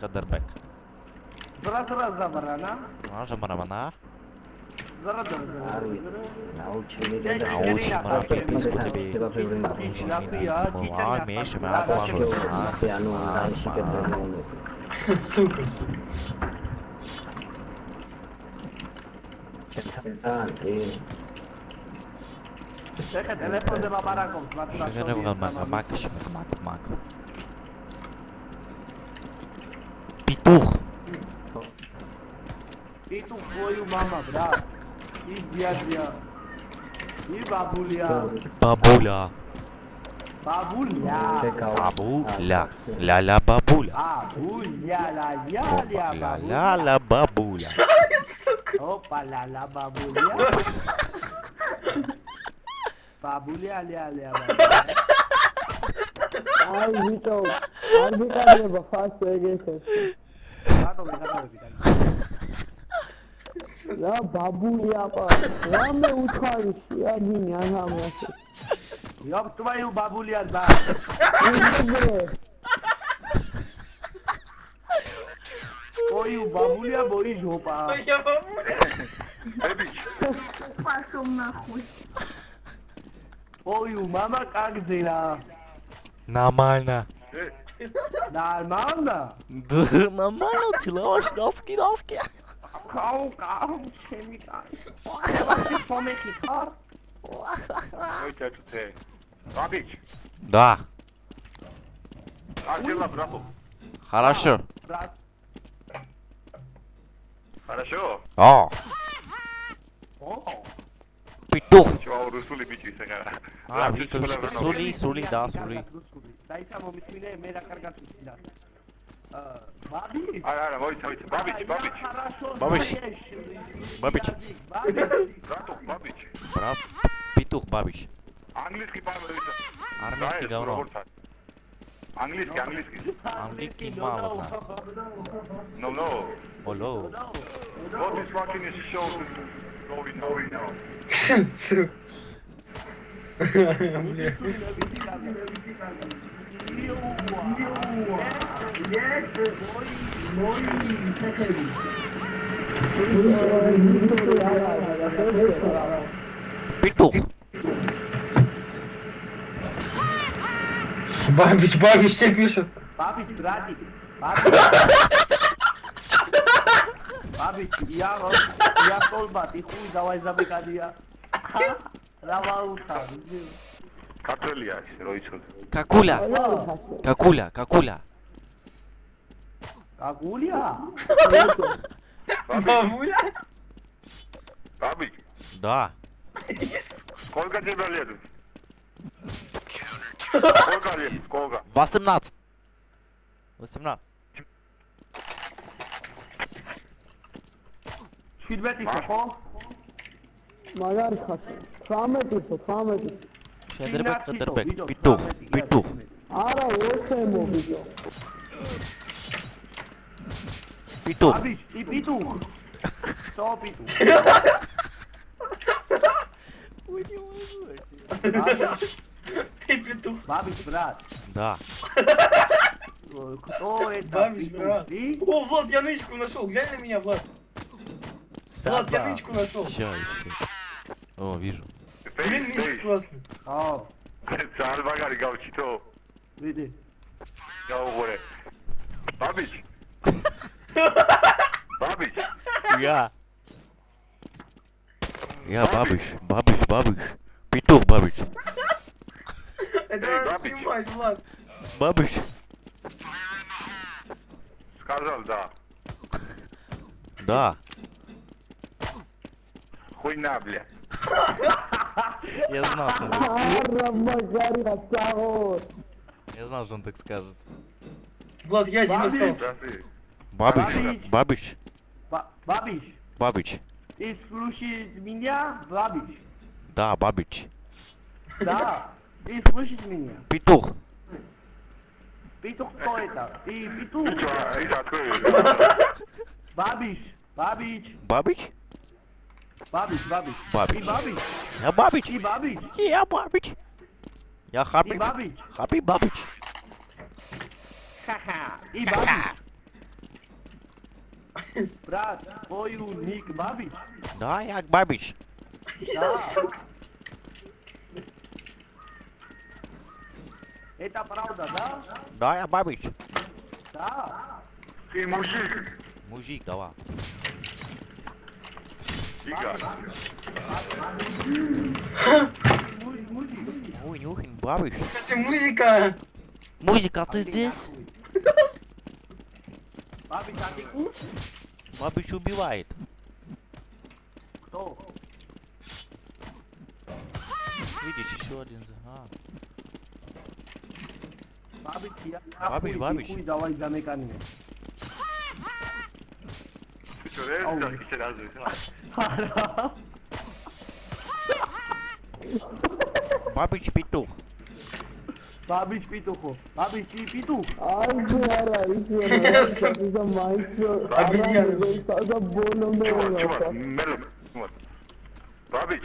Хадербек. Зараз раз забрана. Може марамана? Зараз зараз. Nauči mi Teď teda. Nauči Karina, mana tak pipísku je- tebe. Teba první Píš na pia, dítě Ai, na mexe, pia, mas dá água, się mano. Heitor. E tu foi o mamabra. E biabia. E babulha. Babulha. Babulha. Babulha. La la babulha. Babulha. La la la la la babulha. Opa, la la babulha. Babulha, la la babulha. Ai, Vitor. Ai, Vitor, faça isso. Я бабуля, я мне утхаю, я меня нам Я твою бабуля, да. Ну, твою бабуля, бой жопа. Твоя бабуля. Пошел нахуй. Твою мама как дела? Нормально. Э, Nalmanda. Да, нормально, ты лаваш, носки, носки! Cal, cal, chemical. Ela se fome que car. Uite, tu te... Babici, Да, ajde la bravo. хорошо. Brat. Хорошо? О, Oh. ბიჭო რუსული ბიჭი საგარა აა ბიჭო სული სული და სული დაიცა მომისმინე მე რა კარგად ვიცი და აა ბაბი არა არა მოიცა მოიცა ბაბიჩი ბაბიჩი ბაბიჩი ბაბიჩი ბატო ბაბიჩი ბრავ ბიტუხ ბაბიჩი ანგლისკი პარლამენტი არმიისკი გავრო ანგლისკი ანგლისკი ანგლისკი მამაზა no no. Hello what is fucking is show Сука. Петух. Бабич, бабич все пишет. Бабич, братик. Бабич. Abi я, я толба, ты хуй давай забегай я. Равауха. Катуля, Ройчук. Какуля. Какуля, какуля. Какуля? Бабуля? Бабич? Да. Сколько тебе лет? Сколько лет? Сколько? 18. 18. Şirbeti soko. Magar kaçı. Rahmet iso, rahmet iso. Şenderbek, Şenderbek. Петух, петух. Ara o şey mi Vitor? Петух. Babić, i pituch. Co pituch? Babić, Ты петух. Babić, brat. Да. Кто это Бабич, питух? брат. Ты? О, Влад, я нычку нашел. Глянь на меня, Влад. Влад, я нычку нашел. Еще, еще. О, вижу. Блин, нычка классный. Ți-ar bagari gauchito. vidi. Ia o gore. Babici. Babici. Я. Я бабыш, бабыш, бабыш. Петух бабыш. Это надо бабич. снимать, Влад. Бабыш. Сказал, да. Да. Хуйна, блядь. Я знал, что Я знал, что он так скажет. Влад, я один остался. Бабич. Бабич. Бабич. Бабич. Ты слушаешь меня, Бабич? Да, Бабич. Да. Ты слышишь меня? Петух. Петух кто это? Ты петух. А, бабич. Бабич. Бабич. Babbit, Babbit. Babbit. Babbit. É Babbit. E Babbit. E é Babbit. E a Happy Babbit. Happy Babbit. Haha. E Babbit. Brat, oi o Nick Babbit. Da, é a Babbit. Tá. Isso. Eita fralda, dá? Dá, é a Babbit. Tá. Sim, é Mujica. Mujica, ó. Ига. Муж- Мужик. Ой, Нюхин, бабич. Скажи, музыка. Музыка, ты здесь? Бабич, а ты куш? Бабич убивает. Кто? Видишь, еще один. за- А. Бабич, я Бабич, бабич. давай замыкание. Ты что, реально farol. Babit Pitu. Babit Pitu, pô. Babit Pitu. Ai, caralho, que essa coisa mais gostosa, tá boa, meu. Tchau, né, tchau. Babit.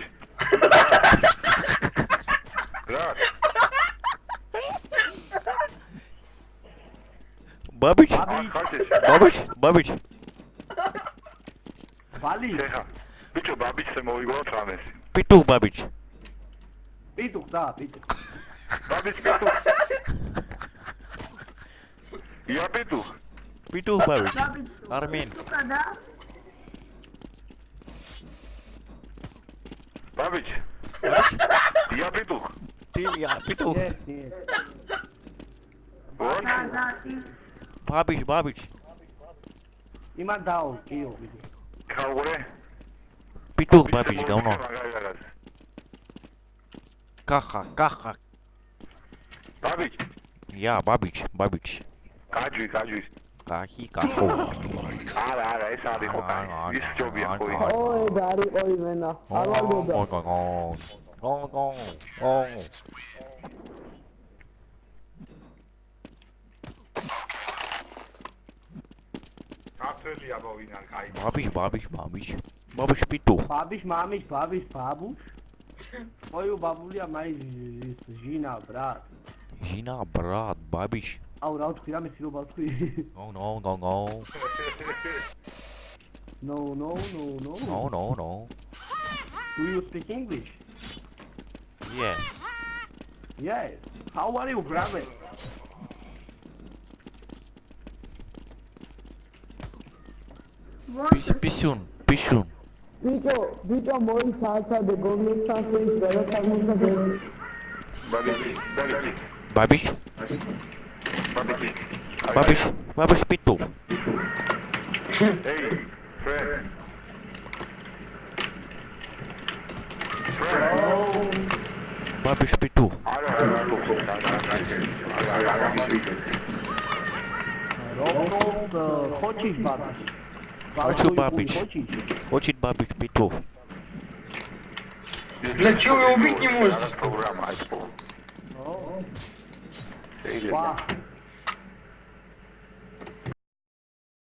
Babit. Babit. Babit. Babit. Vale. Babić se mogu god samesi. Pituk Babić. Pituk, da, Pituk. Babić Pituk. Ja Pituk. Pituk babich Armin. Babić. Ja Pituk. Ti, ja Pituk. Babić, Babić. Ima dao, tio. Kako je? Pitturba, bicho, é cadê? um nome. Cadê, caja. Babic. cadê? Babic, Babic. Cadê, Kaji. Kaji, cadê? Ara, ara, Cadê, é a ah, cadê? Isso que Cadê, vi, foi. cadê? Dari, oi, Cadê, Agora, oh, Duda. cadê? oi, oi. Cadê, oi, oi. cadê? babic, babic. Babos pito babish mames, babish babos. Foi o babulha mais isso, Ginabrat. Ginabrat, babos. Auraldo ah, Kirá me tirou o babos. Não, não, não, não. não não não não não não. Do you speak English? Yes. Yes. How are you, brother? Pichun, Pichun. Vito, Vito, more salsa de gourmet sauce is better for muchas Bobby, Bobby, Bobby, Bobby, Bobby, Bobby, Bobby, Pinto. Hey, Fred. Fred. Oh. Barbecue Pinto. Roto, the Hochi Bobby Хочу бабич. Хочет бабич биту. Блять, чего вы убить не можете?